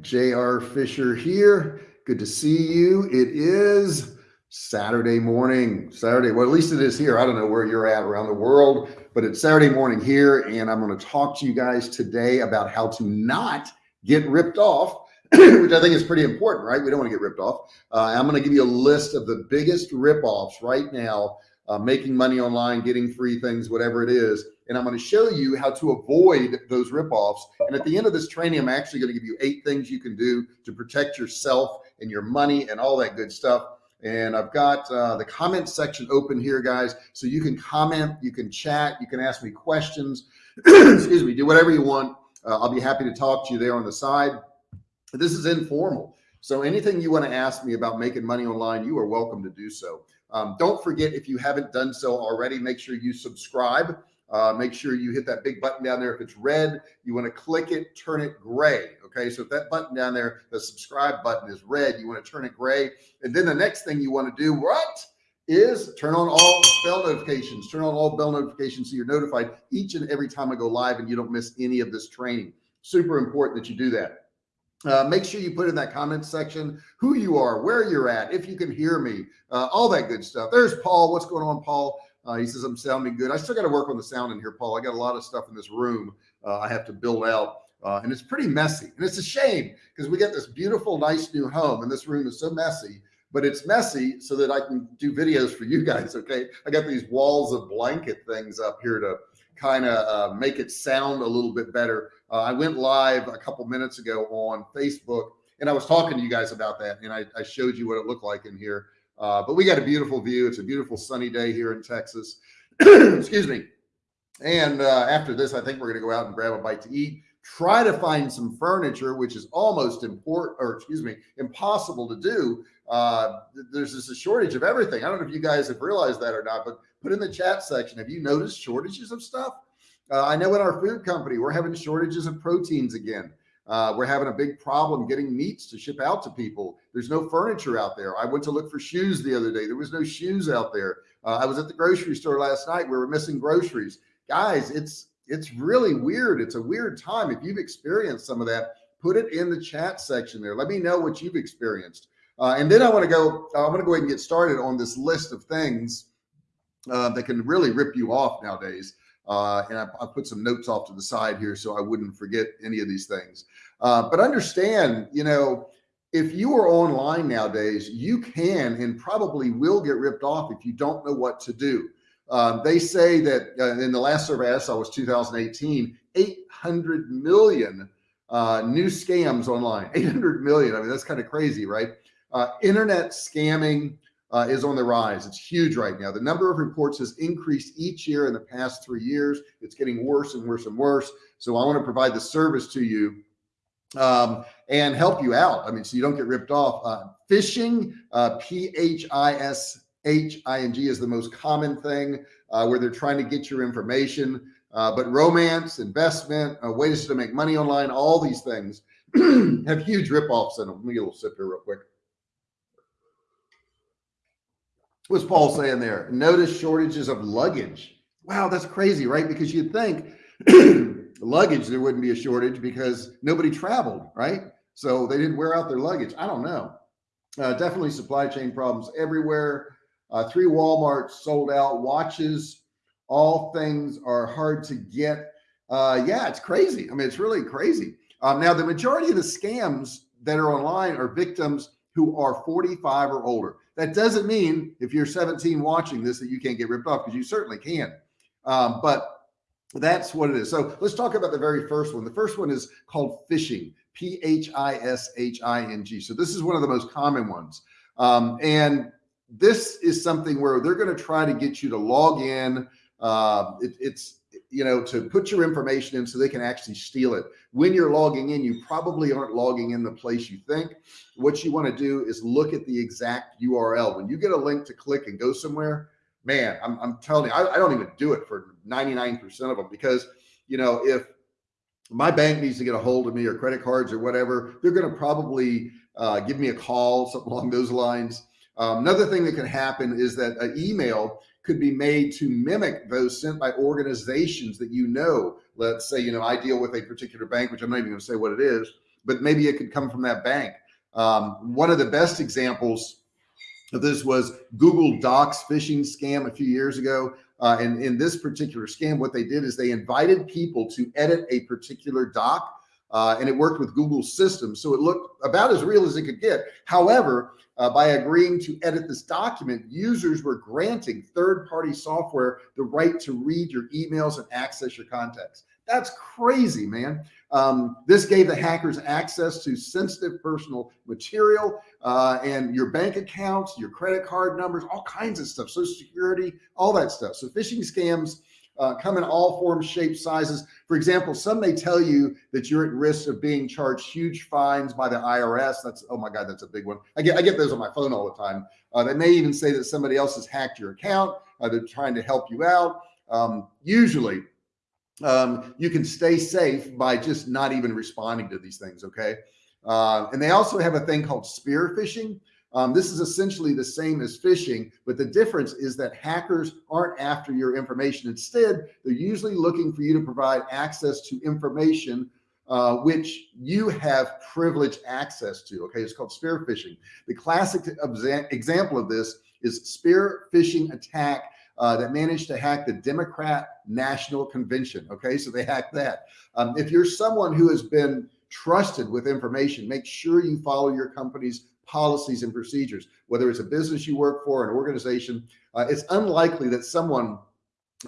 J.R. Fisher here. Good to see you. It is Saturday morning, Saturday. Well, at least it is here. I don't know where you're at around the world, but it's Saturday morning here. And I'm going to talk to you guys today about how to not get ripped off, which I think is pretty important, right? We don't want to get ripped off. Uh, I'm going to give you a list of the biggest rip offs right now, uh, making money online, getting free things, whatever it is and I'm going to show you how to avoid those ripoffs. And at the end of this training, I'm actually going to give you eight things you can do to protect yourself and your money and all that good stuff. And I've got uh, the comment section open here, guys. So you can comment, you can chat, you can ask me questions, excuse me, do whatever you want. Uh, I'll be happy to talk to you there on the side. This is informal. So anything you want to ask me about making money online, you are welcome to do so. Um, don't forget, if you haven't done so already, make sure you subscribe uh, make sure you hit that big button down there. If it's red, you want to click it, turn it gray. Okay. So if that button down there, the subscribe button is red, you want to turn it gray. And then the next thing you want to do, what is turn on all bell notifications, turn on all bell notifications. So you're notified each and every time I go live and you don't miss any of this training. Super important that you do that. Uh, make sure you put in that comment section who you are, where you're at, if you can hear me, uh, all that good stuff. There's Paul. What's going on, Paul? Uh, he says, I'm sounding good. I still got to work on the sound in here, Paul. I got a lot of stuff in this room uh, I have to build out. Uh, and it's pretty messy. And it's a shame because we get this beautiful, nice new home. And this room is so messy, but it's messy so that I can do videos for you guys. Okay. I got these walls of blanket things up here to kind of uh, make it sound a little bit better. Uh, I went live a couple minutes ago on Facebook and I was talking to you guys about that. And I, I showed you what it looked like in here. Uh, but we got a beautiful view. It's a beautiful sunny day here in Texas. Excuse me. And uh, after this, I think we're going to go out and grab a bite to eat. Try to find some furniture, which is almost important, or excuse me, impossible to do. Uh, there's just a shortage of everything. I don't know if you guys have realized that or not, but put in the chat section. Have you noticed shortages of stuff? Uh, I know in our food company, we're having shortages of proteins again. Uh, we're having a big problem getting meats to ship out to people. There's no furniture out there. I went to look for shoes the other day. There was no shoes out there. Uh, I was at the grocery store last night. We were missing groceries. Guys, it's it's really weird. It's a weird time. If you've experienced some of that, put it in the chat section there. Let me know what you've experienced. Uh, and then I want to go, I'm going to go ahead and get started on this list of things uh, that can really rip you off nowadays. Uh, and I, I, put some notes off to the side here so I wouldn't forget any of these things. Uh, but understand, you know, if you are online nowadays, you can and probably will get ripped off if you don't know what to do. Um, they say that uh, in the last survey I saw was 2018, 800 million uh, new scams online, 800 million. I mean, that's kind of crazy, right? Uh, internet scamming, uh, is on the rise. It's huge right now. The number of reports has increased each year in the past three years. It's getting worse and worse and worse. So I want to provide the service to you um, and help you out. I mean, so you don't get ripped off. Uh, phishing, uh, P-H-I-S-H-I-N-G is the most common thing uh, where they're trying to get your information. Uh, but romance, investment, uh, ways to make money online, all these things have huge rip-offs in them. Let me get a little sip here real quick. What's Paul saying there? Notice shortages of luggage. Wow, that's crazy, right? Because you'd think luggage, there wouldn't be a shortage because nobody traveled, right? So they didn't wear out their luggage. I don't know. Uh, definitely supply chain problems everywhere. Uh, three Walmarts sold out watches. All things are hard to get. Uh, yeah, it's crazy. I mean, it's really crazy. Um, now, the majority of the scams that are online are victims who are 45 or older. That doesn't mean if you're 17 watching this that you can't get ripped off because you certainly can. Um, but that's what it is. So let's talk about the very first one. The first one is called phishing, P-H-I-S-H-I-N-G. So this is one of the most common ones. Um, and this is something where they're going to try to get you to log in. Uh, it, it's you know, to put your information in so they can actually steal it. When you're logging in, you probably aren't logging in the place you think. What you want to do is look at the exact URL. When you get a link to click and go somewhere, man, I'm, I'm telling you, I, I don't even do it for 99% of them because, you know, if my bank needs to get a hold of me or credit cards or whatever, they're going to probably uh, give me a call, something along those lines. Um, another thing that can happen is that an email could be made to mimic those sent by organizations that you know. Let's say, you know, I deal with a particular bank, which I'm not even going to say what it is. but maybe it could come from that bank. Um, one of the best examples of this was Google Docs phishing scam a few years ago. Uh, and in this particular scam, what they did is they invited people to edit a particular doc uh, and it worked with Google's system. So it looked about as real as it could get. However, uh, by agreeing to edit this document, users were granting third-party software the right to read your emails and access your contacts. That's crazy, man. Um, this gave the hackers access to sensitive personal material uh, and your bank accounts, your credit card numbers, all kinds of stuff, social security, all that stuff. So phishing scams uh, come in all forms, shapes, sizes. For example, some may tell you that you're at risk of being charged huge fines by the IRS. That's, oh my God, that's a big one. I get, I get those on my phone all the time. Uh, they may even say that somebody else has hacked your account. Uh, they're trying to help you out. Um, usually um, you can stay safe by just not even responding to these things. Okay. Uh, and they also have a thing called spear phishing. Um, this is essentially the same as phishing, but the difference is that hackers aren't after your information. Instead, they're usually looking for you to provide access to information uh, which you have privileged access to. Okay, it's called spear phishing. The classic example of this is spear phishing attack uh, that managed to hack the Democrat National Convention. Okay, so they hacked that. Um, if you're someone who has been trusted with information, make sure you follow your company's policies and procedures, whether it's a business you work for, an organization. Uh, it's unlikely that someone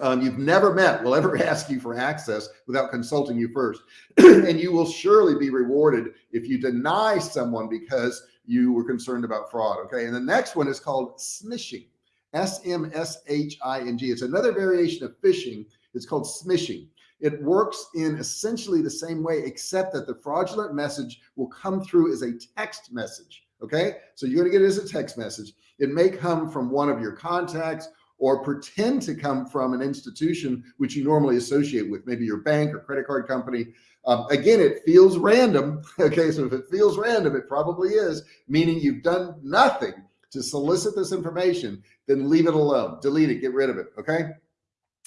um, you've never met will ever ask you for access without consulting you first. and you will surely be rewarded if you deny someone because you were concerned about fraud. Okay. And the next one is called smishing. S-M-S-H-I-N-G. It's another variation of phishing. It's called smishing. It works in essentially the same way, except that the fraudulent message will come through as a text message. Okay. So you're going to get it as a text message. It may come from one of your contacts or pretend to come from an institution which you normally associate with, maybe your bank or credit card company. Um, again, it feels random. Okay. So if it feels random, it probably is meaning you've done nothing to solicit this information, then leave it alone, delete it, get rid of it. Okay.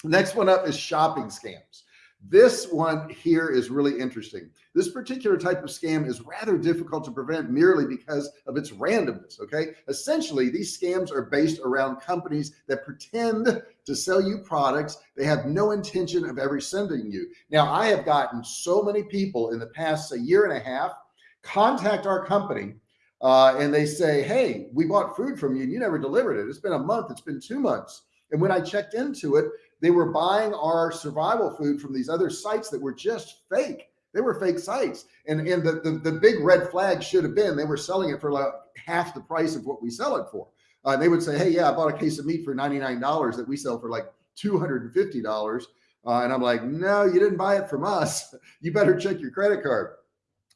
Next one up is shopping scams. This one here is really interesting. This particular type of scam is rather difficult to prevent merely because of its randomness. Okay. Essentially, these scams are based around companies that pretend to sell you products they have no intention of ever sending you. Now, I have gotten so many people in the past a year and a half contact our company uh, and they say, Hey, we bought food from you and you never delivered it. It's been a month. It's been two months. And when I checked into it, they were buying our survival food from these other sites that were just fake. They were fake sites. And, and the, the, the big red flag should have been, they were selling it for like half the price of what we sell it for. Uh, they would say, Hey, yeah, I bought a case of meat for $99 that we sell for like $250. Uh, and I'm like, no, you didn't buy it from us. You better check your credit card.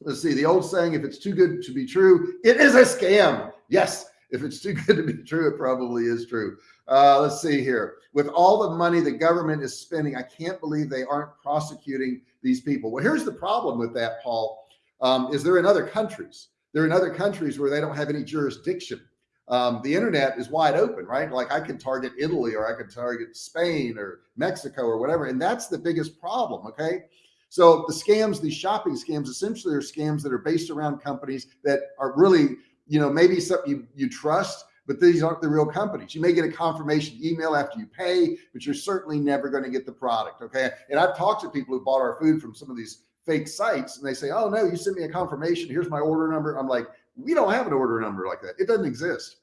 Let's see the old saying, if it's too good to be true, it is a scam. Yes. If it's too good to be true, it probably is true. Uh, let's see here. With all the money the government is spending, I can't believe they aren't prosecuting these people. Well, here's the problem with that, Paul, um, is they're in other countries. They're in other countries where they don't have any jurisdiction. Um, the internet is wide open, right? Like I can target Italy or I can target Spain or Mexico or whatever. And that's the biggest problem. Okay. So the scams, these shopping scams, essentially are scams that are based around companies that are really, you know, maybe something you, you trust, but these aren't the real companies. You may get a confirmation email after you pay, but you're certainly never going to get the product. Okay. And I've talked to people who bought our food from some of these fake sites and they say, Oh no, you sent me a confirmation. Here's my order number. I'm like, we don't have an order number like that. It doesn't exist.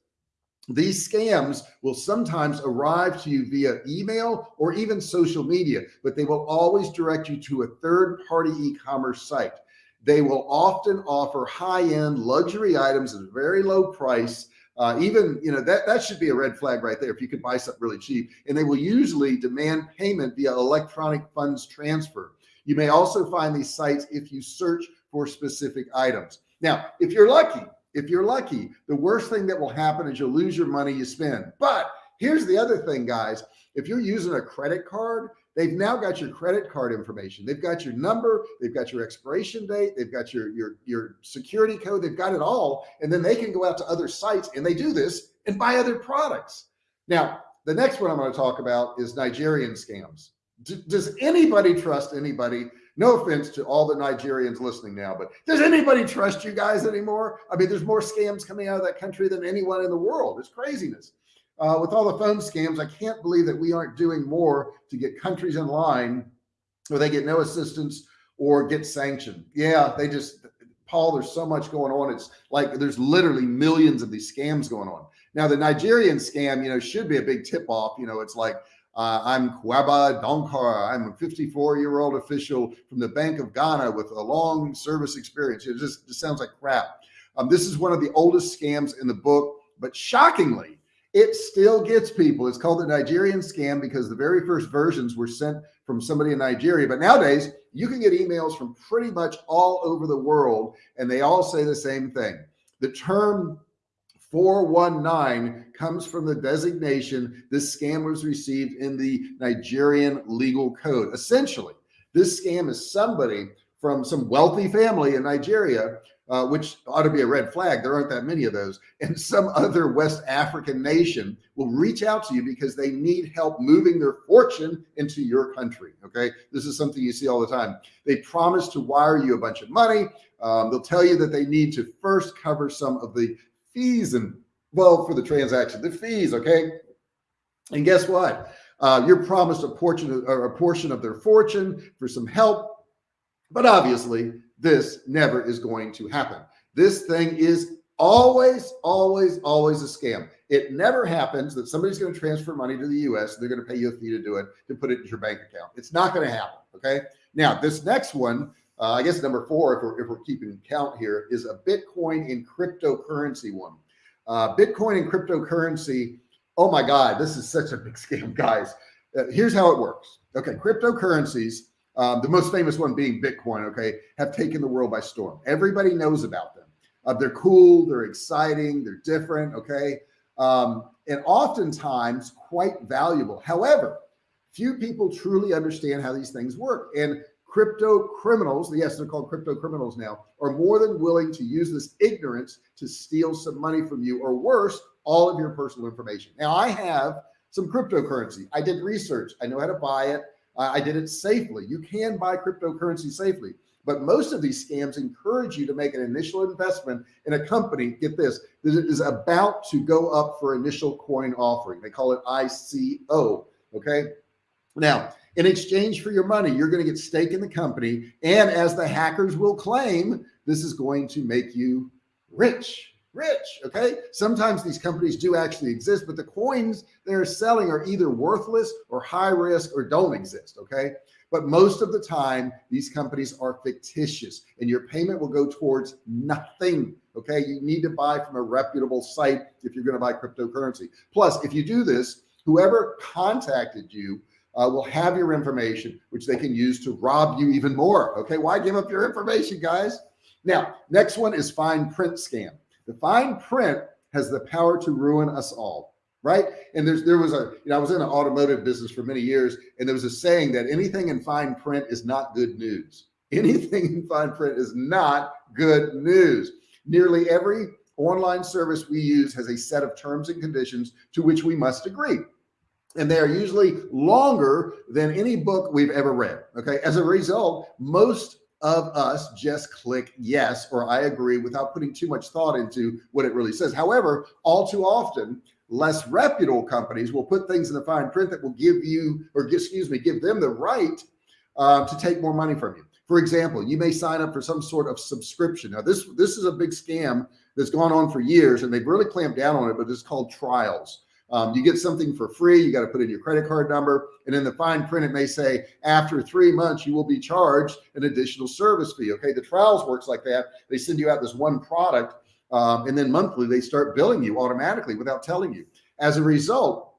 These scams will sometimes arrive to you via email or even social media, but they will always direct you to a third party e-commerce site. They will often offer high end luxury items at a very low price uh, even, you know, that, that should be a red flag right there. If you can buy something really cheap and they will usually demand payment via electronic funds transfer. You may also find these sites if you search for specific items. Now, if you're lucky, if you're lucky, the worst thing that will happen is you'll lose your money you spend. But here's the other thing, guys. If you're using a credit card, they've now got your credit card information. They've got your number, they've got your expiration date, they've got your, your, your security code, they've got it all. And then they can go out to other sites and they do this and buy other products. Now, the next one I'm going to talk about is Nigerian scams. D does anybody trust anybody No offense to all the Nigerians listening now, but does anybody trust you guys anymore? I mean, there's more scams coming out of that country than anyone in the world. It's craziness. Uh, with all the phone scams, I can't believe that we aren't doing more to get countries in line where they get no assistance or get sanctioned. Yeah, they just, Paul, there's so much going on. It's like there's literally millions of these scams going on. Now, the Nigerian scam, you know, should be a big tip off. You know, it's like, uh, I'm Kwaba Donkar. I'm a 54 year old official from the Bank of Ghana with a long service experience. It just, just sounds like crap. Um, this is one of the oldest scams in the book, but shockingly, it still gets people. It's called the Nigerian scam because the very first versions were sent from somebody in Nigeria. But nowadays you can get emails from pretty much all over the world and they all say the same thing. The term 419 comes from the designation this scam was received in the Nigerian legal code. Essentially, this scam is somebody from some wealthy family in Nigeria uh, which ought to be a red flag. There aren't that many of those. And some other West African nation will reach out to you because they need help moving their fortune into your country. Okay. This is something you see all the time. They promise to wire you a bunch of money. Um, they'll tell you that they need to first cover some of the fees and well, for the transaction, the fees. Okay. And guess what? Uh, you're promised a portion or a portion of their fortune for some help. But obviously this never is going to happen. This thing is always, always, always a scam. It never happens that somebody's going to transfer money to the US. They're going to pay you a fee to do it, to put it in your bank account. It's not going to happen. Okay. Now this next one, uh, I guess number four, if we're, if we're keeping count here is a Bitcoin and cryptocurrency one. Uh, Bitcoin and cryptocurrency. Oh my God, this is such a big scam guys. Uh, here's how it works. Okay. Cryptocurrencies um, the most famous one being Bitcoin, okay, have taken the world by storm. Everybody knows about them. Uh, they're cool, they're exciting, they're different, okay, um, and oftentimes quite valuable. However, few people truly understand how these things work. And crypto criminals, yes, they're called crypto criminals now, are more than willing to use this ignorance to steal some money from you or worse, all of your personal information. Now I have some cryptocurrency. I did research. I know how to buy it. I did it safely. You can buy cryptocurrency safely, but most of these scams encourage you to make an initial investment in a company. Get this, that is about to go up for initial coin offering. They call it ICO. Okay. Now, in exchange for your money, you're going to get stake in the company. And as the hackers will claim, this is going to make you rich rich. Okay. Sometimes these companies do actually exist, but the coins they're selling are either worthless or high risk or don't exist. Okay. But most of the time, these companies are fictitious and your payment will go towards nothing. Okay. You need to buy from a reputable site if you're going to buy cryptocurrency. Plus, if you do this, whoever contacted you uh, will have your information, which they can use to rob you even more. Okay. Why give up your information, guys? Now, next one is fine print scam. The fine print has the power to ruin us all. Right. And there's, there was a, you know, I was in an automotive business for many years and there was a saying that anything in fine print is not good news. Anything in fine print is not good news. Nearly every online service we use has a set of terms and conditions to which we must agree. And they are usually longer than any book we've ever read. Okay. As a result, most of us just click yes or I agree without putting too much thought into what it really says. However, all too often, less reputable companies will put things in the fine print that will give you or excuse me, give them the right uh, to take more money from you. For example, you may sign up for some sort of subscription. Now this, this is a big scam that's gone on for years and they've really clamped down on it, but it's called trials. Um, you get something for free. You got to put in your credit card number. And in the fine print, it may say after three months, you will be charged an additional service fee. Okay. The trials works like that. They send you out this one product. Um, and then monthly, they start billing you automatically without telling you. As a result,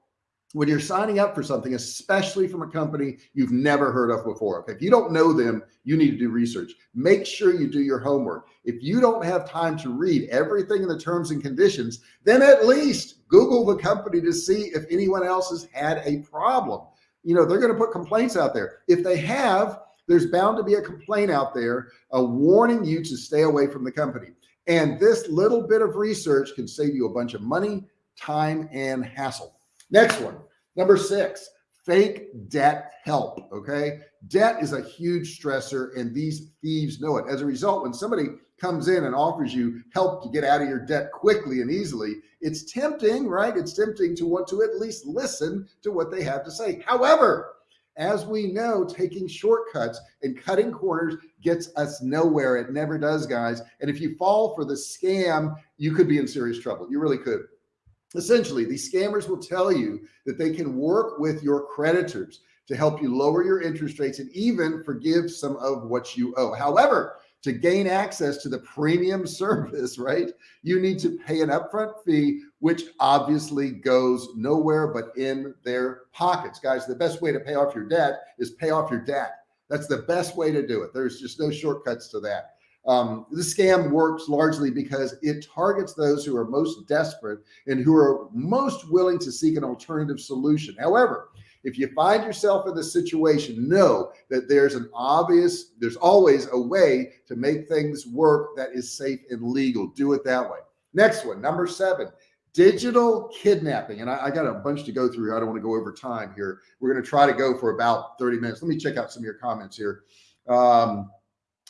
when you're signing up for something, especially from a company you've never heard of before. If you don't know them, you need to do research. Make sure you do your homework. If you don't have time to read everything in the terms and conditions, then at least Google the company to see if anyone else has had a problem. You know, they're going to put complaints out there. If they have, there's bound to be a complaint out there, a warning you to stay away from the company. And this little bit of research can save you a bunch of money, time, and hassle. Next one, number six, fake debt help. Okay. Debt is a huge stressor and these thieves know it. As a result, when somebody comes in and offers you help to get out of your debt quickly and easily, it's tempting, right? It's tempting to want to at least listen to what they have to say. However, as we know, taking shortcuts and cutting corners gets us nowhere. It never does, guys. And if you fall for the scam, you could be in serious trouble. You really could. Essentially, these scammers will tell you that they can work with your creditors to help you lower your interest rates and even forgive some of what you owe. However, to gain access to the premium service, right? You need to pay an upfront fee, which obviously goes nowhere but in their pockets. Guys, the best way to pay off your debt is pay off your debt. That's the best way to do it. There's just no shortcuts to that. Um, the scam works largely because it targets those who are most desperate and who are most willing to seek an alternative solution. However, if you find yourself in this situation, know that there's an obvious, there's always a way to make things work that is safe and legal. Do it that way. Next one, number seven, digital kidnapping. And I, I got a bunch to go through. I don't want to go over time here. We're going to try to go for about 30 minutes. Let me check out some of your comments here. Um,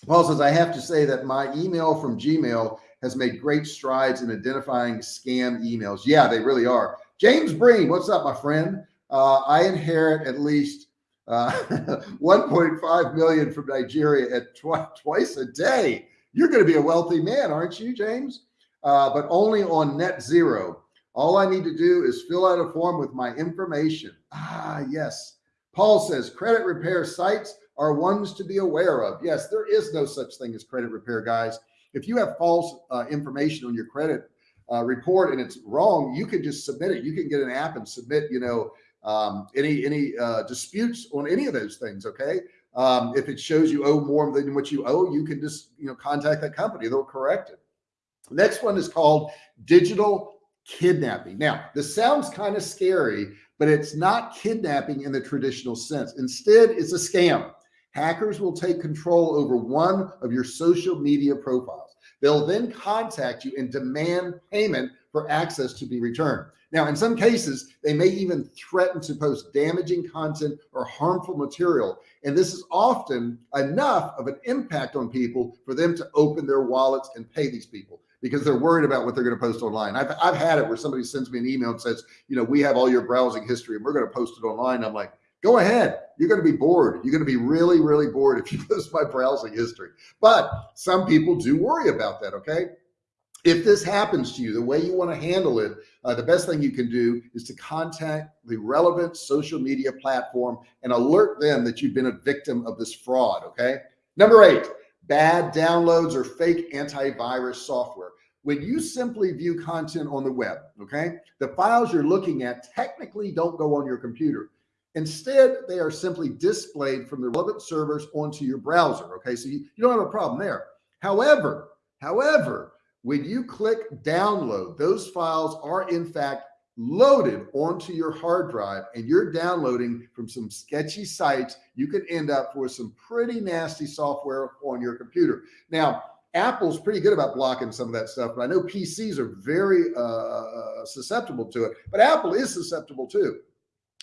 Paul says, I have to say that my email from Gmail has made great strides in identifying scam emails. Yeah, they really are. James Breen, what's up, my friend? Uh, I inherit at least uh, 1.5 million from Nigeria at tw twice a day. You're going to be a wealthy man, aren't you, James? Uh, but only on net zero. All I need to do is fill out a form with my information. Ah, yes. Paul says credit repair sites are ones to be aware of. Yes, there is no such thing as credit repair, guys. If you have false uh, information on your credit uh, report and it's wrong, you can just submit it. You can get an app and submit, you know, um, any any uh, disputes on any of those things. Okay. Um, if it shows you owe more than what you owe, you can just, you know, contact that company. They'll correct it. Next one is called digital kidnapping. Now, this sounds kind of scary, but it's not kidnapping in the traditional sense. Instead, it's a scam. Hackers will take control over one of your social media profiles. They'll then contact you and demand payment for access to be returned. Now, in some cases, they may even threaten to post damaging content or harmful material. And this is often enough of an impact on people for them to open their wallets and pay these people because they're worried about what they're going to post online. I've, I've had it where somebody sends me an email and says, you know, we have all your browsing history and we're going to post it online. I'm like, go ahead. You're going to be bored. You're going to be really, really bored if you post my browsing history. But some people do worry about that. Okay. If this happens to you, the way you want to handle it, uh, the best thing you can do is to contact the relevant social media platform and alert them that you've been a victim of this fraud. Okay. Number eight, bad downloads or fake antivirus software. When you simply view content on the web, okay, the files you're looking at technically don't go on your computer. Instead, they are simply displayed from the relevant servers onto your browser. Okay. So you, you don't have a problem there. However, however, when you click download, those files are in fact loaded onto your hard drive and you're downloading from some sketchy sites, you can end up with some pretty nasty software on your computer. Now, Apple's pretty good about blocking some of that stuff, but I know PCs are very uh, susceptible to it, but Apple is susceptible too.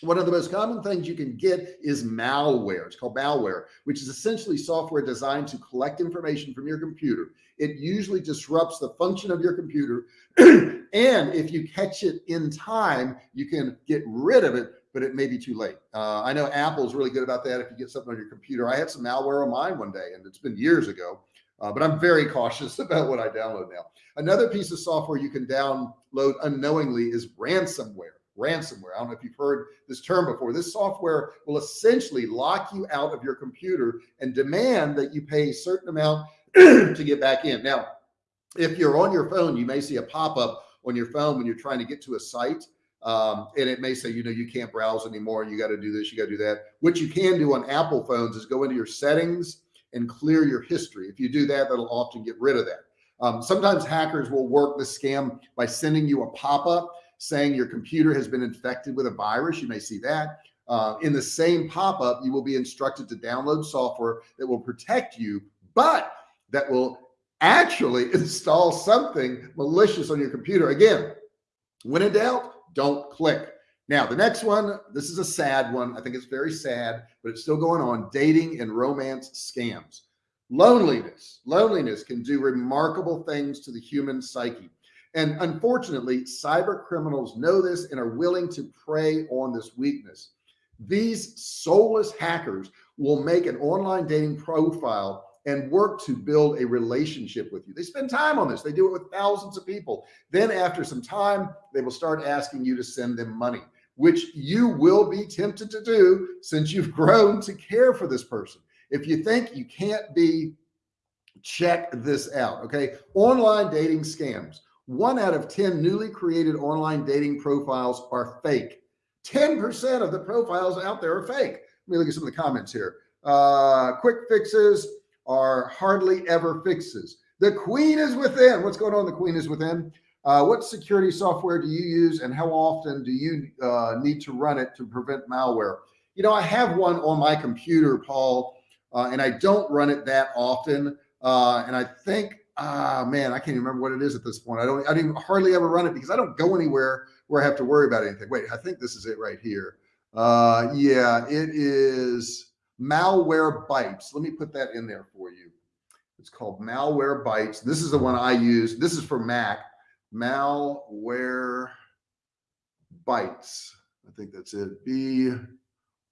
One of the most common things you can get is malware. It's called malware, which is essentially software designed to collect information from your computer. It usually disrupts the function of your computer. and if you catch it in time, you can get rid of it, but it may be too late. Uh, I know Apple's really good about that. If you get something on your computer, I had some malware on mine one day and it's been years ago. Uh, but I'm very cautious about what I download now. Another piece of software you can download unknowingly is ransomware ransomware. I don't know if you've heard this term before. This software will essentially lock you out of your computer and demand that you pay a certain amount to get back in. Now, if you're on your phone, you may see a pop-up on your phone when you're trying to get to a site. Um, and it may say, you know, you can't browse anymore. You got to do this, you got to do that. What you can do on Apple phones is go into your settings and clear your history. If you do that, that'll often get rid of that. Um, sometimes hackers will work the scam by sending you a pop-up saying your computer has been infected with a virus. You may see that. Uh, in the same pop-up, you will be instructed to download software that will protect you, but that will actually install something malicious on your computer. Again, when in doubt, don't click. Now, the next one, this is a sad one. I think it's very sad, but it's still going on. Dating and romance scams. Loneliness. Loneliness can do remarkable things to the human psyche. And unfortunately, cyber criminals know this and are willing to prey on this weakness. These soulless hackers will make an online dating profile and work to build a relationship with you. They spend time on this. They do it with thousands of people. Then after some time, they will start asking you to send them money, which you will be tempted to do since you've grown to care for this person. If you think you can't be, check this out. Okay. Online dating scams. One out of 10 newly created online dating profiles are fake. 10% of the profiles out there are fake. Let me look at some of the comments here. Uh, quick fixes are hardly ever fixes. The queen is within. What's going on? The queen is within. Uh, what security software do you use and how often do you uh, need to run it to prevent malware? You know, I have one on my computer, Paul, uh, and I don't run it that often. Uh, and I think, ah, man, I can't even remember what it is at this point. I don't, I don't hardly ever run it because I don't go anywhere where I have to worry about anything. Wait, I think this is it right here. Uh, yeah, it is malware Malwarebytes. Let me put that in there for you. It's called malware Malwarebytes. This is the one I use. This is for Mac. Malware Bytes. I think that's it. B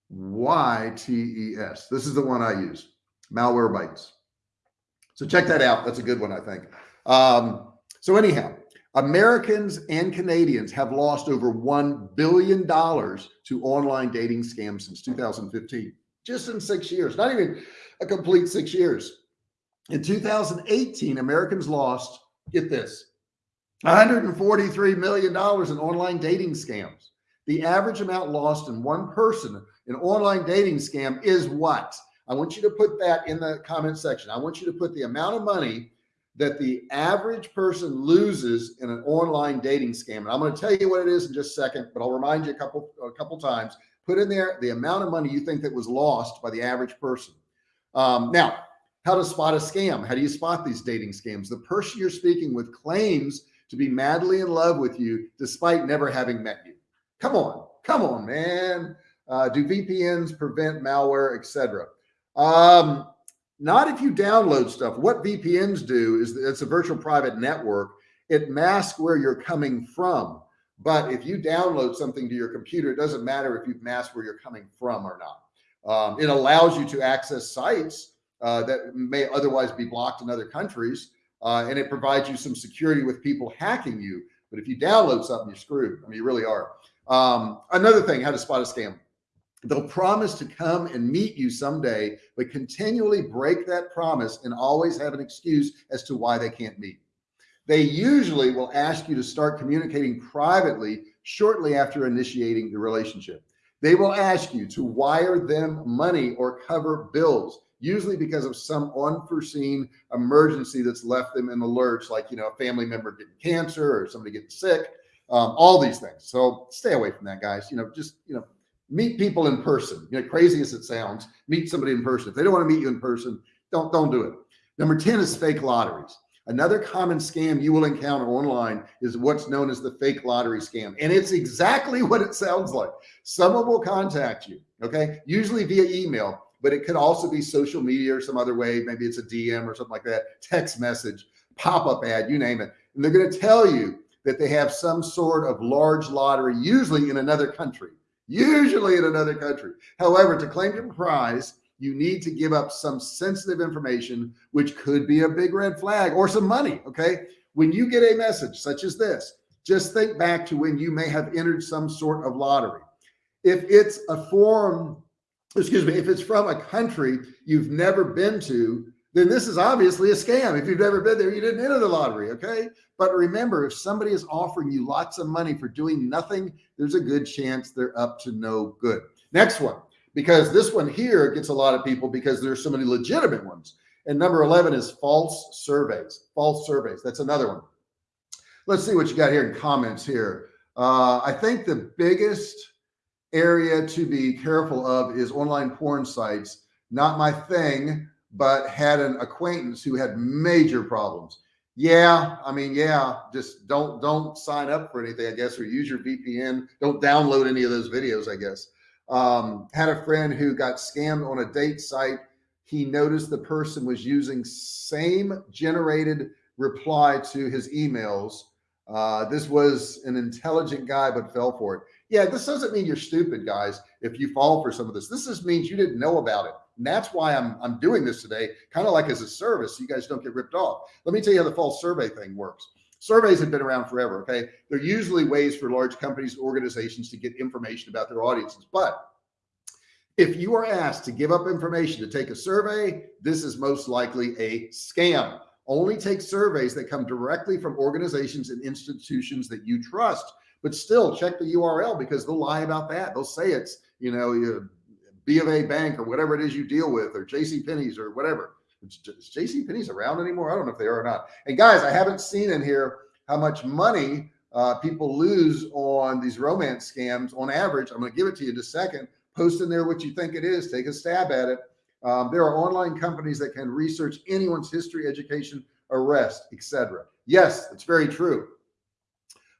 Y T E S. This is the one I use. malware Malwarebytes. So check that out. That's a good one, I think. Um, so anyhow, Americans and Canadians have lost over $1 billion to online dating scams since 2015 just in six years, not even a complete six years. In 2018, Americans lost, get this, $143 million in online dating scams. The average amount lost in one person in online dating scam is what? I want you to put that in the comment section. I want you to put the amount of money that the average person loses in an online dating scam. And I'm going to tell you what it is in just a second, but I'll remind you a couple, a couple times put in there the amount of money you think that was lost by the average person. Um, now, how to spot a scam? How do you spot these dating scams? The person you're speaking with claims to be madly in love with you despite never having met you. Come on, come on, man. Uh, do VPNs prevent malware, etc.? Um, not if you download stuff. What VPNs do is it's a virtual private network. It masks where you're coming from. But if you download something to your computer, it doesn't matter if you've masked where you're coming from or not. Um, it allows you to access sites uh, that may otherwise be blocked in other countries. Uh, and it provides you some security with people hacking you. But if you download something, you're screwed. I mean, you really are. Um, another thing, how to spot a scam. They'll promise to come and meet you someday, but continually break that promise and always have an excuse as to why they can't meet they usually will ask you to start communicating privately shortly after initiating the relationship. They will ask you to wire them money or cover bills, usually because of some unforeseen emergency that's left them in the lurch, like, you know, a family member getting cancer or somebody getting sick, um, all these things. So stay away from that, guys. You know, just, you know, meet people in person, you know, crazy as it sounds, meet somebody in person. If they don't want to meet you in person, don't, don't do it. Number 10 is fake lotteries. Another common scam you will encounter online is what's known as the fake lottery scam. And it's exactly what it sounds like. Someone will contact you, okay, usually via email, but it could also be social media or some other way. Maybe it's a DM or something like that, text message, pop-up ad, you name it. And they're going to tell you that they have some sort of large lottery, usually in another country, usually in another country. However, to claim your prize, you need to give up some sensitive information, which could be a big red flag or some money. Okay. When you get a message such as this, just think back to when you may have entered some sort of lottery. If it's a form, excuse me, if it's from a country you've never been to, then this is obviously a scam. If you've never been there, you didn't enter the lottery. Okay. But remember, if somebody is offering you lots of money for doing nothing, there's a good chance they're up to no good. Next one because this one here gets a lot of people because there's so many legitimate ones. And number 11 is false surveys, false surveys. That's another one. Let's see what you got here in comments here. Uh, I think the biggest area to be careful of is online porn sites. Not my thing, but had an acquaintance who had major problems. Yeah, I mean, yeah, just don't don't sign up for anything, I guess, or use your VPN. Don't download any of those videos, I guess. Um, had a friend who got scammed on a date site. He noticed the person was using same generated reply to his emails. Uh, this was an intelligent guy, but fell for it. Yeah, this doesn't mean you're stupid, guys. If you fall for some of this, this just means you didn't know about it. And that's why I'm, I'm doing this today, kind of like as a service. So you guys don't get ripped off. Let me tell you how the false survey thing works. Surveys have been around forever. Okay. They're usually ways for large companies, organizations to get information about their audiences. But if you are asked to give up information to take a survey, this is most likely a scam. Only take surveys that come directly from organizations and institutions that you trust, but still check the URL because they'll lie about that. They'll say it's, you know, B of A bank or whatever it is you deal with, or JC Penney's or whatever. Is JC Penney's around anymore? I don't know if they are or not. And guys, I haven't seen in here how much money uh, people lose on these romance scams on average. I'm going to give it to you in a second. Post in there what you think it is. Take a stab at it. Um, there are online companies that can research anyone's history, education, arrest, etc. Yes, it's very true.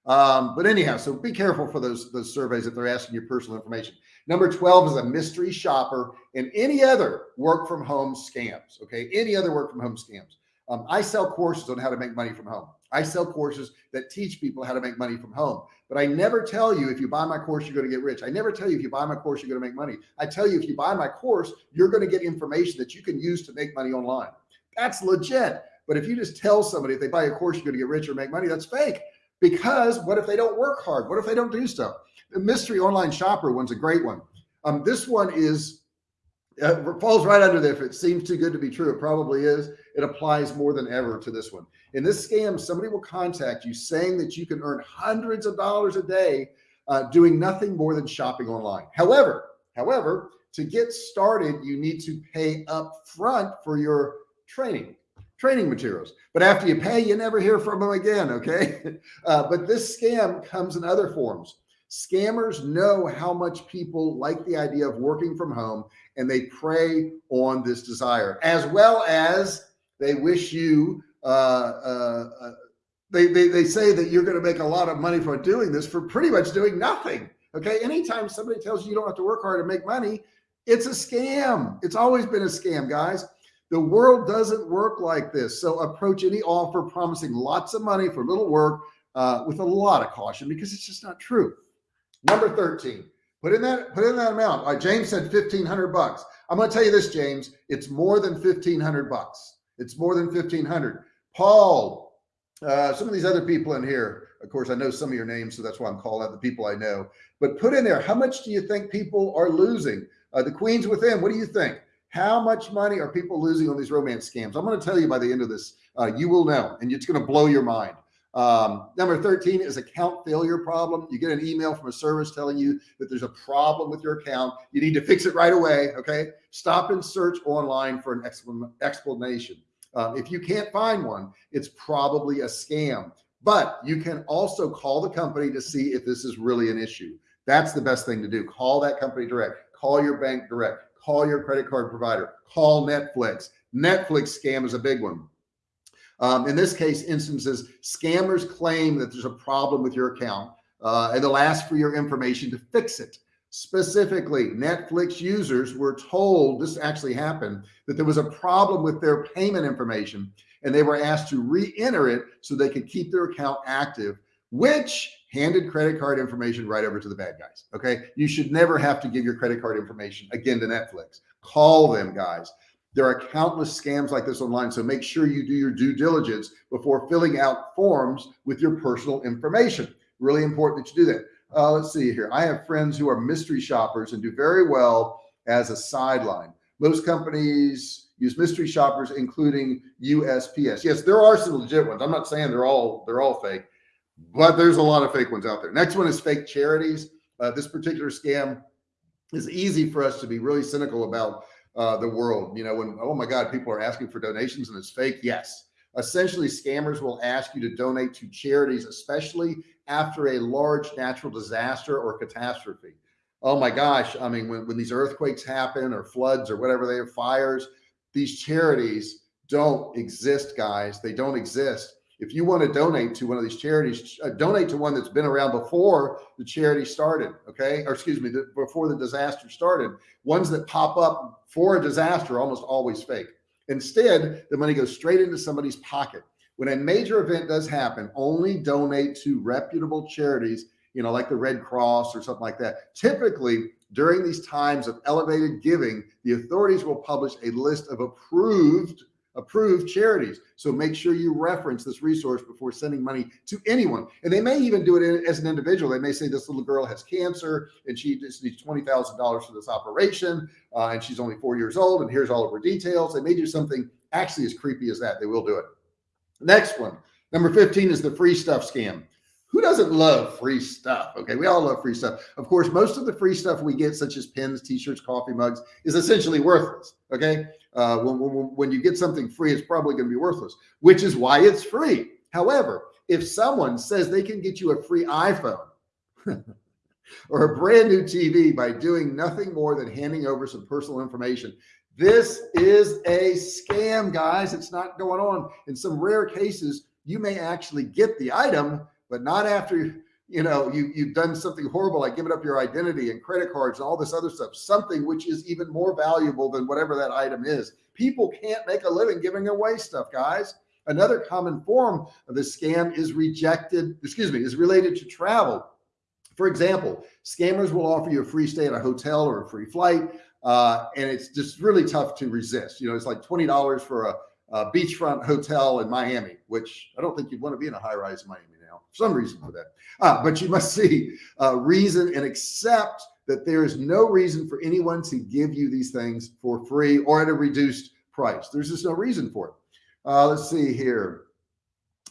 Um, but anyhow, so be careful for those those surveys if they're asking your personal information. Number 12 is a mystery shopper and any other work from home scams. Okay. Any other work from home scams. Um, I sell courses on how to make money from home. I sell courses that teach people how to make money from home, but I never tell you if you buy my course, you're going to get rich. I never tell you if you buy my course, you're going to make money. I tell you, if you buy my course, you're going to get information that you can use to make money online. That's legit. But if you just tell somebody if they buy a course, you're going to get rich or make money, that's fake. Because what if they don't work hard? What if they don't do stuff? The mystery online shopper one's a great one. Um, this one is uh, falls right under there. If it seems too good to be true, it probably is. It applies more than ever to this one. In this scam, somebody will contact you saying that you can earn hundreds of dollars a day uh, doing nothing more than shopping online. However, however, to get started, you need to pay up front for your training training materials. But after you pay, you never hear from them again. Okay. Uh, but this scam comes in other forms. Scammers know how much people like the idea of working from home and they prey on this desire as well as they wish you, uh, uh, uh they, they, they say that you're going to make a lot of money for doing this for pretty much doing nothing. Okay. Anytime somebody tells you you don't have to work hard to make money, it's a scam. It's always been a scam guys. The world doesn't work like this. So approach any offer promising lots of money for little work uh, with a lot of caution because it's just not true. Number 13, put in that, put in that amount. All right, James said 1500 bucks. I'm going to tell you this, James, it's more than 1500 bucks. It's more than 1500. Paul, uh, some of these other people in here, of course, I know some of your names, so that's why I'm calling out the people I know, but put in there, how much do you think people are losing? Uh, the queens within, what do you think? How much money are people losing on these romance scams? I'm going to tell you by the end of this, uh, you will know, and it's going to blow your mind. Um, number 13 is account failure problem. You get an email from a service telling you that there's a problem with your account. You need to fix it right away. Okay. Stop and search online for an explanation. Um, if you can't find one, it's probably a scam, but you can also call the company to see if this is really an issue. That's the best thing to do. Call that company direct, call your bank direct, call your credit card provider, call Netflix. Netflix scam is a big one. Um, in this case, instances, scammers claim that there's a problem with your account uh, and they'll ask for your information to fix it. Specifically, Netflix users were told, this actually happened, that there was a problem with their payment information and they were asked to re-enter it so they could keep their account active, which handed credit card information right over to the bad guys. Okay. You should never have to give your credit card information again to Netflix. Call them guys. There are countless scams like this online. So make sure you do your due diligence before filling out forms with your personal information. Really important that you do that. Uh, let's see here. I have friends who are mystery shoppers and do very well as a sideline. Most companies use mystery shoppers, including USPS. Yes, there are some legit ones. I'm not saying they're all they're all fake, but there's a lot of fake ones out there. Next one is fake charities. Uh, this particular scam is easy for us to be really cynical about uh, the world. You know, when, oh my God, people are asking for donations and it's fake. Yes. Essentially, scammers will ask you to donate to charities, especially after a large natural disaster or catastrophe. Oh my gosh. I mean, when, when these earthquakes happen or floods or whatever they are, fires, these charities don't exist, guys. They don't exist If you want to donate to one of these charities, uh, donate to one that's been around before the charity started. Okay. Or excuse me, the, before the disaster started, ones that pop up for a disaster, almost always fake. Instead, the money goes straight into somebody's pocket. When a major event does happen, only donate to reputable charities, you know, like the Red Cross or something like that. Typically, during these times of elevated giving, the authorities will publish a list of approved approved charities. So make sure you reference this resource before sending money to anyone. And they may even do it as an individual. They may say this little girl has cancer and she just needs $20,000 for this operation. Uh, and she's only four years old. And here's all of her details. They may do something actually as creepy as that. They will do it. Next one, number 15 is the free stuff scam who doesn't love free stuff? Okay. We all love free stuff. Of course, most of the free stuff we get, such as pens, t-shirts, coffee mugs is essentially worthless. Okay. Uh, when, when, when you get something free, it's probably going to be worthless, which is why it's free. However, if someone says they can get you a free iPhone or a brand new TV by doing nothing more than handing over some personal information, this is a scam, guys. It's not going on. In some rare cases, you may actually get the item, but not after you know you you've done something horrible like giving up your identity and credit cards and all this other stuff something which is even more valuable than whatever that item is. People can't make a living giving away stuff guys. Another common form of this scam is rejected excuse me is related to travel. For example scammers will offer you a free stay at a hotel or a free flight uh, and it's just really tough to resist. You know it's like $20 for a, a beachfront hotel in Miami which I don't think you'd want to be in a high-rise Miami some reason for that. Uh, but you must see uh, reason and accept that there is no reason for anyone to give you these things for free or at a reduced price. There's just no reason for it. Uh, let's see here.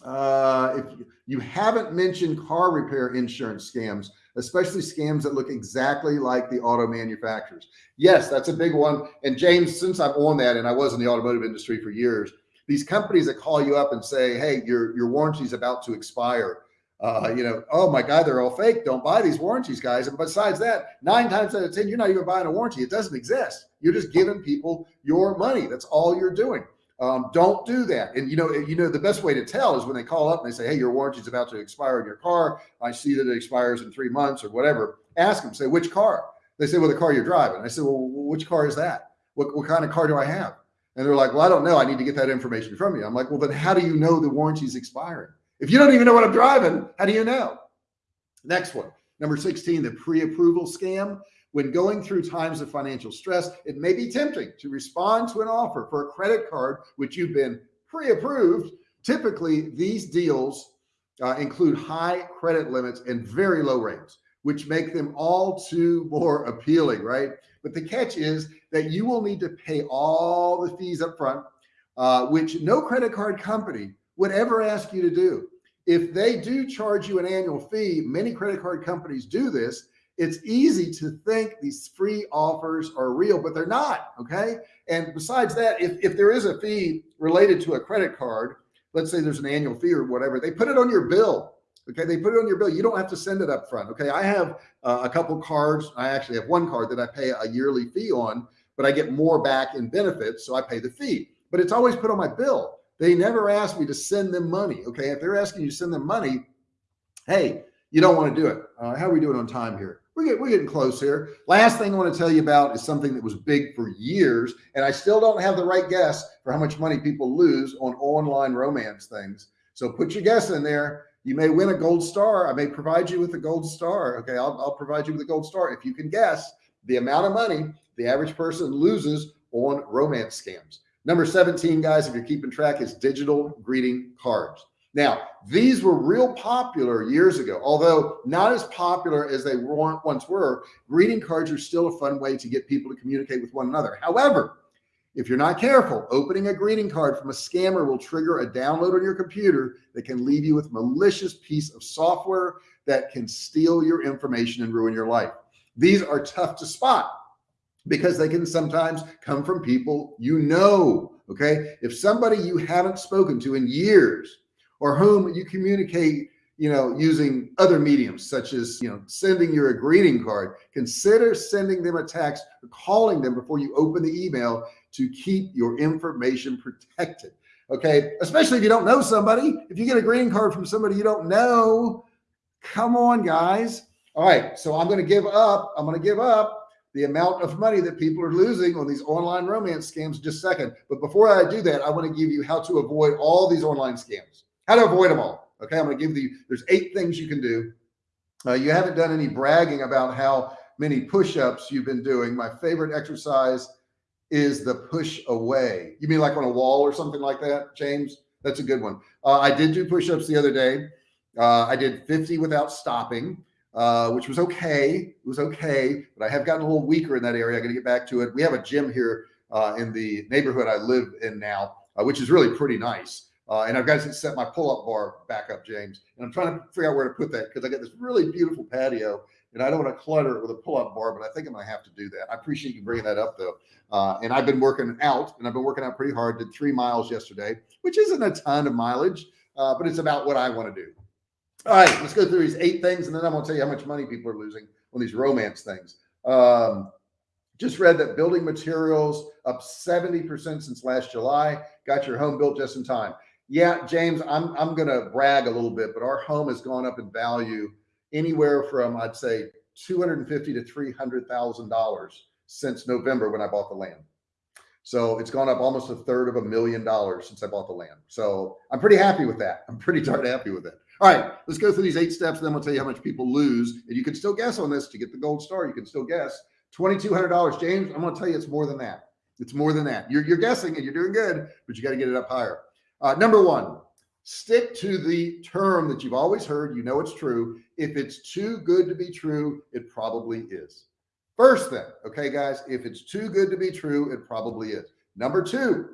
Uh, if you haven't mentioned car repair insurance scams, especially scams that look exactly like the auto manufacturers. Yes, that's a big one. And James, since I'm on that and I was in the automotive industry for years, these companies that call you up and say, Hey, your, your warranty is about to expire uh, you know, oh my God, they're all fake. Don't buy these warranties, guys. And besides that, nine times out of 10, you're not even buying a warranty. It doesn't exist. You're just giving people your money. That's all you're doing. Um, don't do that. And you know, you know, the best way to tell is when they call up and they say, Hey, your warranty is about to expire in your car. I see that it expires in three months or whatever. Ask them, say, which car? They say, well, the car you're driving. I said, well, which car is that? What, what kind of car do I have? And they're like, well, I don't know. I need to get that information from you. I'm like, well, then how do you know the warranty is expiring? If you don't even know what I'm driving, how do you know? Next one, number 16, the pre-approval scam. When going through times of financial stress, it may be tempting to respond to an offer for a credit card, which you've been pre-approved. Typically, these deals uh, include high credit limits and very low rates, which make them all too more appealing, right? But the catch is that you will need to pay all the fees up front, uh, which no credit card company would ever ask you to do. If they do charge you an annual fee, many credit card companies do this. It's easy to think these free offers are real, but they're not. Okay. And besides that, if, if there is a fee related to a credit card, let's say there's an annual fee or whatever, they put it on your bill. Okay. They put it on your bill. You don't have to send it up front. Okay. I have uh, a couple cards. I actually have one card that I pay a yearly fee on, but I get more back in benefits. So I pay the fee, but it's always put on my bill. They never asked me to send them money. Okay. If they're asking you to send them money, hey, you don't want to do it. Uh, how are we doing on time here? We're getting, we're getting close here. Last thing I want to tell you about is something that was big for years, and I still don't have the right guess for how much money people lose on online romance things. So put your guess in there. You may win a gold star. I may provide you with a gold star. Okay. I'll, I'll provide you with a gold star. If you can guess the amount of money the average person loses on romance scams. Number 17, guys, if you're keeping track, is digital greeting cards. Now, these were real popular years ago, although not as popular as they once were. Greeting cards are still a fun way to get people to communicate with one another. However, if you're not careful, opening a greeting card from a scammer will trigger a download on your computer that can leave you with malicious piece of software that can steal your information and ruin your life. These are tough to spot because they can sometimes come from people you know. Okay. If somebody you haven't spoken to in years or whom you communicate, you know, using other mediums such as, you know, sending your a greeting card, consider sending them a text or calling them before you open the email to keep your information protected. Okay. Especially if you don't know somebody, if you get a greeting card from somebody you don't know, come on guys. All right. So I'm going to give up. I'm going to give up the amount of money that people are losing on these online romance scams just a second. But before I do that, I want to give you how to avoid all these online scams, how to avoid them all. Okay. I'm going to give you, there's eight things you can do. Uh, you haven't done any bragging about how many push-ups you've been doing. My favorite exercise is the push away. You mean like on a wall or something like that, James? That's a good one. Uh, I did do push-ups the other day. Uh, I did 50 without stopping, uh, which was okay. It was okay, but I have gotten a little weaker in that area. I got to get back to it. We have a gym here uh, in the neighborhood I live in now, uh, which is really pretty nice. Uh, and I've got to set my pull-up bar back up, James. And I'm trying to figure out where to put that because I got this really beautiful patio and I don't want to clutter it with a pull-up bar, but I think I'm going to have to do that. I appreciate you bringing that up though. Uh, and I've been working out and I've been working out pretty hard, did three miles yesterday, which isn't a ton of mileage, but it's about what I want to do. All right, let's go through these eight things. And then I'm going to tell you how much money people are losing on these romance things. Um, just read that building materials up 70% since last July, got your home built just in time. Yeah, James, I'm, I'm going to brag a little bit, but our home has gone up in value anywhere from, I'd say 250 to $300,000 since November when I bought the land. So it's gone up almost a third of a million dollars since I bought the land. So I'm pretty happy with that. I'm pretty darn happy with it. All right, let's go through these eight steps. And then we'll tell you how much people lose. And you can still guess on this to get the gold star. You can still guess $2,200. James, I'm going to tell you it's more than that. It's more than that. You're, you're guessing and you're doing good, but you got to get it up higher. Uh, number one, stick to the term that you've always heard. You know it's true. If it's too good to be true, it probably is. First thing, okay, guys, if it's too good to be true, it probably is. Number two,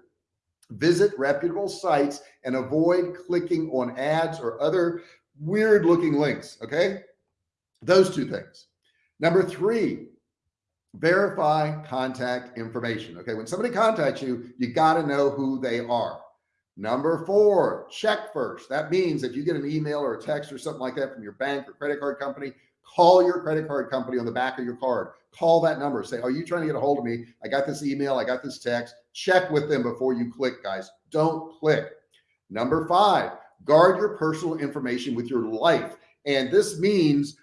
visit reputable sites and avoid clicking on ads or other weird looking links. Okay. Those two things. Number three, verify contact information. Okay. When somebody contacts you, you got to know who they are. Number four, check first. That means if you get an email or a text or something like that from your bank or credit card company, call your credit card company on the back of your card. Call that number. Say, are you trying to get a hold of me? I got this email. I got this text. Check with them before you click, guys. Don't click. Number five, guard your personal information with your life. And this means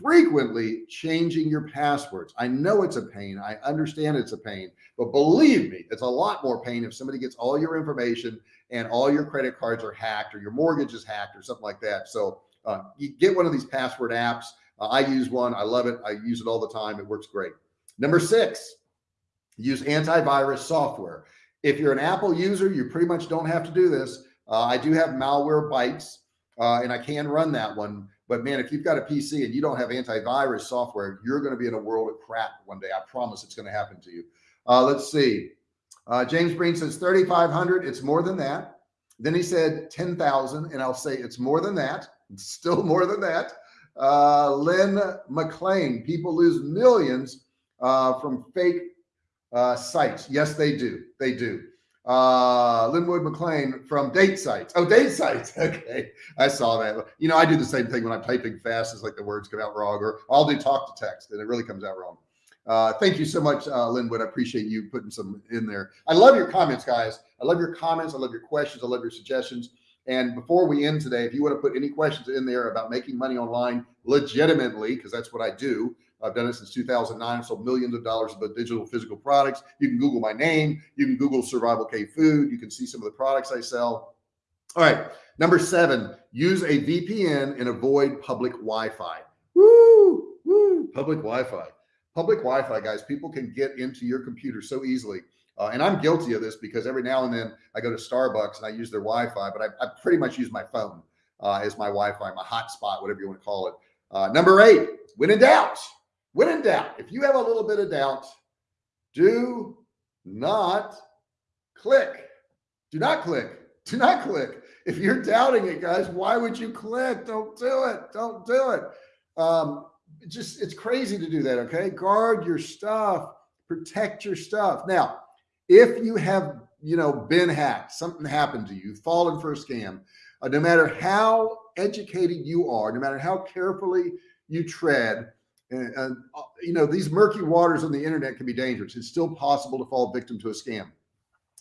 frequently changing your passwords. I know it's a pain. I understand it's a pain, but believe me, it's a lot more pain if somebody gets all your information and all your credit cards are hacked or your mortgage is hacked or something like that. So uh, you get one of these password apps. Uh, I use one. I love it. I use it all the time. It works great. Number six, use antivirus software. If you're an Apple user, you pretty much don't have to do this. Uh, I do have Malwarebytes uh, and I can run that one. But man, if you've got a PC and you don't have antivirus software, you're going to be in a world of crap one day. I promise it's going to happen to you. Uh, let's see. Uh, James Breen says 3,500. It's more than that. Then he said 10,000 and I'll say it's more than that. It's still more than that. Uh, Lynn McLean, people lose millions uh, from fake uh, sites. Yes, they do. They do. Uh, Linwood McLean from date sites. Oh, date sites. Okay. I saw that. You know, I do the same thing when I'm typing fast. It's like the words come out wrong or I'll do talk to text and it really comes out wrong. Uh, thank you so much, uh, Linwood. I appreciate you putting some in there. I love your comments, guys. I love your comments. I love your questions. I love your suggestions. And before we end today, if you want to put any questions in there about making money online legitimately, because that's what I do. Uh, I've done it since 2009. I've sold millions of dollars of digital physical products. You can Google my name. You can Google Survival Cave Food. You can see some of the products I sell. All right. Number seven, use a VPN and avoid public Wi-Fi. Woo, woo, public Wi-Fi. Public Wi-Fi, guys, people can get into your computer so easily. Uh, and I'm guilty of this because every now and then I go to Starbucks and I use their Wi-Fi, but I, I pretty much use my phone uh, as my Wi-Fi, my hotspot, whatever you want to call it. Uh, number eight, when in doubt, when in doubt, if you have a little bit of doubt, do not click. Do not click. Do not click. If you're doubting it, guys, why would you click? Don't do it. Don't do it. Um, just it's crazy to do that. Okay. Guard your stuff, protect your stuff. Now, if you have, you know, been hacked, something happened to you, fallen for a scam, uh, no matter how educated you are, no matter how carefully you tread, and, uh, you know, these murky waters on the internet can be dangerous. It's still possible to fall victim to a scam.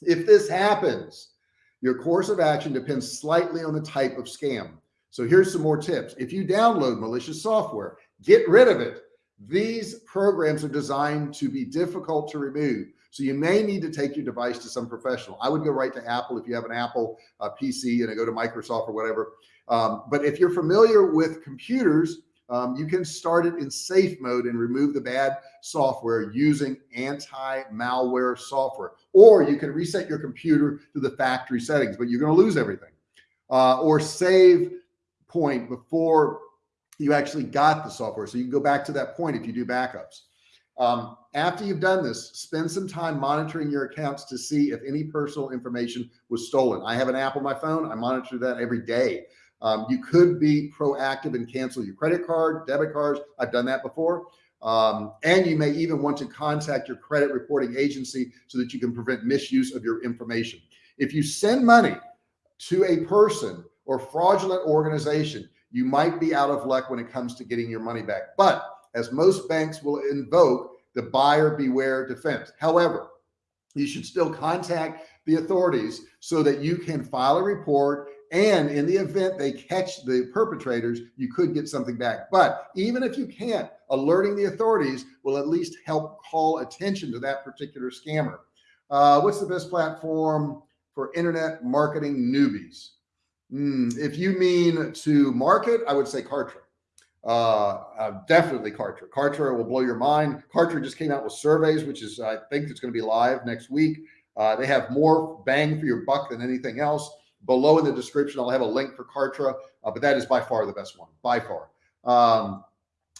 If this happens, Your course of action depends slightly on the type of scam. So here's some more tips. If you download malicious software, get rid of it. These programs are designed to be difficult to remove. So you may need to take your device to some professional. I would go right to Apple if you have an Apple uh, PC and I go to Microsoft or whatever. Um, but if you're familiar with computers, um, you can start it in safe mode and remove the bad software using anti-malware software, or you can reset your computer to the factory settings, but you're going to lose everything. Uh, or save point before you actually got the software. So you can go back to that point if you do backups. Um, after you've done this, spend some time monitoring your accounts to see if any personal information was stolen. I have an app on my phone. I monitor that every day. Um, you could be proactive and cancel your credit card, debit cards. I've done that before. Um, and you may even want to contact your credit reporting agency so that you can prevent misuse of your information. If you send money to a person or fraudulent organization, you might be out of luck when it comes to getting your money back. But as most banks will invoke the buyer beware defense. However, you should still contact the authorities so that you can file a report and in the event they catch the perpetrators, you could get something back. But even if you can't, alerting the authorities will at least help call attention to that particular scammer. Uh, what's the best platform for internet marketing newbies? Mm, if you mean to market, I would say Kartra. Uh, uh, definitely Kartra. Kartra will blow your mind. Kartra just came out with surveys, which is, I think it's going to be live next week. Uh, they have more bang for your buck than anything else. Below in the description, I'll have a link for Kartra, uh, but that is by far the best one, by far. Um,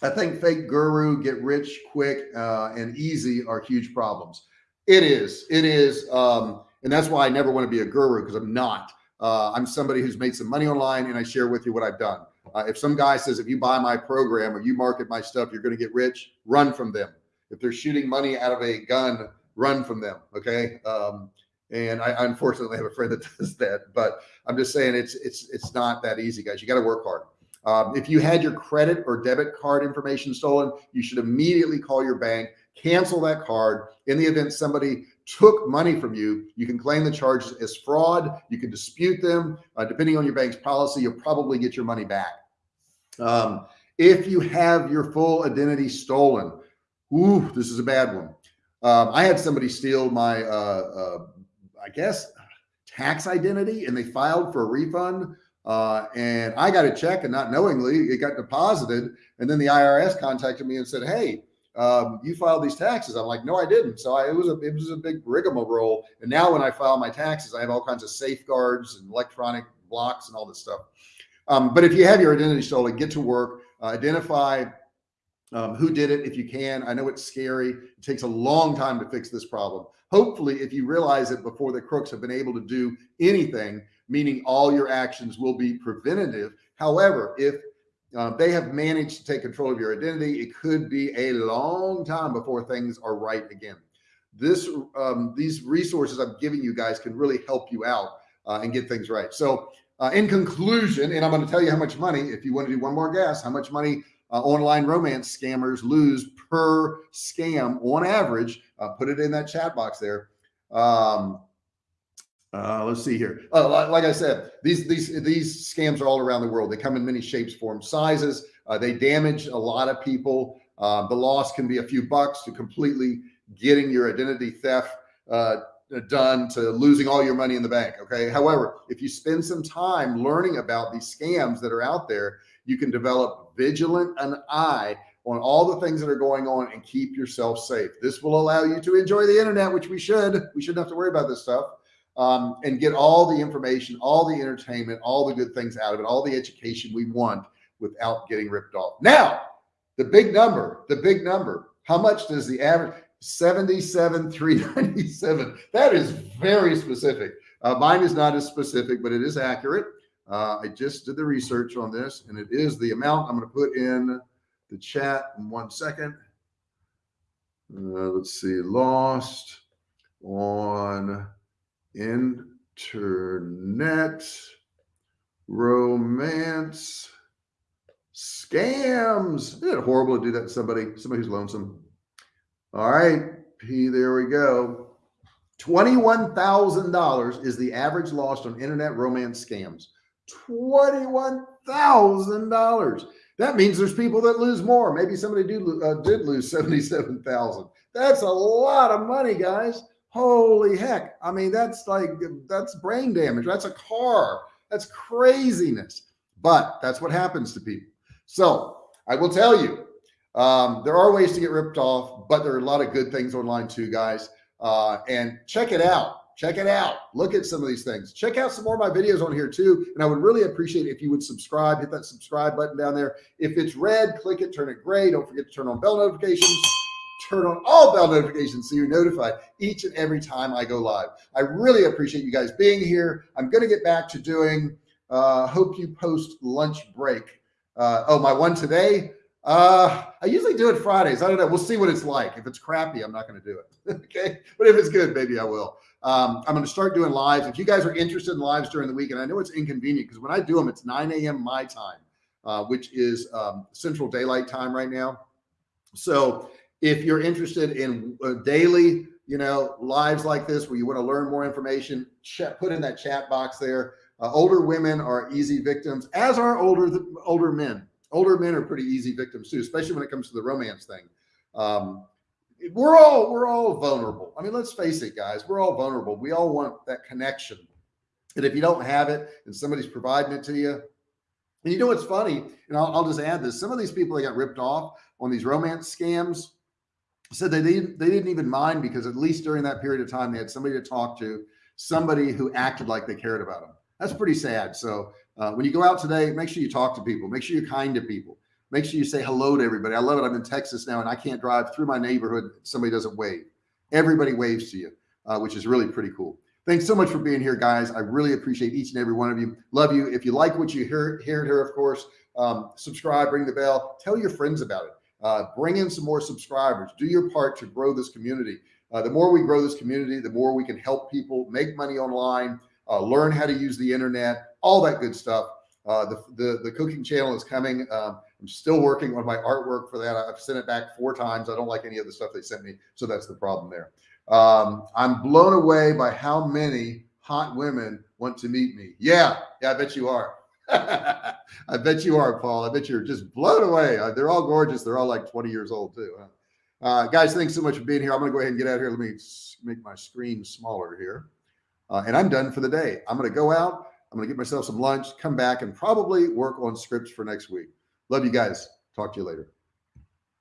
I think fake guru, get rich quick uh, and easy are huge problems. It is, it is. Um, and that's why I never want to be a guru because I'm not. Uh, I'm somebody who's made some money online and I share with you what I've done. Uh, if some guy says, if you buy my program or you market my stuff, you're going to get rich, run from them. If they're shooting money out of a gun, run from them. Okay. Um, and I unfortunately have a friend that does that, but I'm just saying it's, it's, it's not that easy guys. You got to work hard. Um, if you had your credit or debit card information stolen, you should immediately call your bank, cancel that card. In the event somebody took money from you, you can claim the charges as fraud. You can dispute them. Uh, depending on your bank's policy, you'll probably get your money back. Um, if you have your full identity stolen, ooh, this is a bad one. Um, I had somebody steal my uh, uh, I guess, tax identity and they filed for a refund. Uh, and I got a check and not knowingly it got deposited. And then the IRS contacted me and said, Hey, um, you filed these taxes. I'm like, no, I didn't. So I, it was a, it was a big rigmarole. And now when I file my taxes, I have all kinds of safeguards and electronic blocks and all this stuff. Um, but if you have your identity stolen, get to work, uh, identify um, who did it if you can. I know it's scary. It takes a long time to fix this problem. Hopefully, if you realize it before the crooks have been able to do anything, meaning all your actions will be preventative. However, if uh, they have managed to take control of your identity, it could be a long time before things are right again. This, um, these resources I'm giving you guys can really help you out uh, and get things right. So uh, in conclusion, and I'm going to tell you how much money, if you want to do one more guess, how much money uh, online romance scammers lose per scam on average. Uh, put it in that chat box there. Um, uh, let's see here. Uh, like, I said, these these these scams are all around the world. They come in many shapes, forms, sizes. Uh, they damage a lot of people. Uh, the loss can be a few bucks to completely getting your identity theft uh, done to losing all your money in the bank. Okay. However, if you spend some time learning about these scams that are out there, you can develop vigilant an eye on all the things that are going on and keep yourself safe. This will allow you to enjoy the internet, which we should. We shouldn't have to worry about this stuff. Um, and get all the information, all the entertainment, all the good things out of it, all the education we want without getting ripped off. Now, the big number, the big number, how much does the average 77, 397? That is very specific. Uh, mine is not as specific, but it is accurate. Uh, I just did the research on this and it is the amount I'm going to put in the chat in one second. Uh, let's see, lost on internet romance scams. Isn't it horrible to do that to somebody, somebody who's lonesome? All right, P, there we go. $21,000 is the average lost on internet romance scams. $21,000. That means there's people that lose more. Maybe somebody do, uh, did lose 77,000. That's a lot of money, guys. Holy heck. I mean, that's like, that's brain damage. That's a car. That's craziness. But that's what happens to people. So I will tell you, um, there are ways to get ripped off, but there are a lot of good things online too, guys. Uh, and check it out. Check it out. Look at some of these things. Check out some more of my videos on here too. And I would really appreciate if you would subscribe, hit that subscribe button down there. If it's red, click it, turn it gray. Don't forget to turn on bell notifications. Turn on all bell notifications so you're notified each and every time I go live. I really appreciate you guys being here. I'm going to get back to doing uh, hope you post lunch break. Uh, oh, my one today. Uh, I usually do it Fridays. I don't know. We'll see what it's like. If it's crappy, I'm not going to do it. okay. But if it's good, maybe I will. Um, I'm going to start doing lives. If you guys are interested in lives during the week, and I know it's inconvenient because when I do them, it's 9 a.m. my time, uh, which is um, central daylight time right now. So if you're interested in uh, daily, you know, lives like this, where you want to learn more information, chat, put in that chat box there. Uh, older women are easy victims, as are older older men. Older men are pretty easy victims too, especially when it comes to the romance thing. Um, we're all we're all vulnerable. I mean, let's face it, guys. We're all vulnerable. We all want that connection, and if you don't have it, and somebody's providing it to you, and you know what's funny, and I'll, I'll just add this: some of these people that got ripped off on these romance scams said they didn't they didn't even mind because at least during that period of time they had somebody to talk to, somebody who acted like they cared about them that's pretty sad. So uh, when you go out today, make sure you talk to people, make sure you're kind to people, make sure you say hello to everybody. I love it. I'm in Texas now and I can't drive through my neighborhood. Somebody doesn't wave. Everybody waves to you, uh, which is really pretty cool. Thanks so much for being here, guys. I really appreciate each and every one of you. Love you. If you like what you hear, hear here, of course, um, subscribe, ring the bell, tell your friends about it. Uh, bring in some more subscribers, do your part to grow this community. Uh, the more we grow this community, the more we can help people make money online, uh, learn how to use the internet, all that good stuff. Uh, the, the, the cooking channel is coming. Um, I'm still working on my artwork for that. I've sent it back four times. I don't like any of the stuff they sent me. So that's the problem there. Um, I'm blown away by how many hot women want to meet me. Yeah. Yeah. I bet you are. I bet you are, Paul. I bet you're just blown away. Uh, they're all gorgeous. They're all like 20 years old too. Huh? Uh, guys, thanks so much for being here. I'm going to go ahead and get out here. Let me make my screen smaller here. Uh, and I'm done for the day. I'm going to go out. I'm going to get myself some lunch, come back and probably work on scripts for next week. Love you guys. Talk to you later.